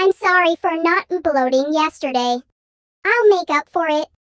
I'm sorry for not uploading yesterday. I'll make up for it.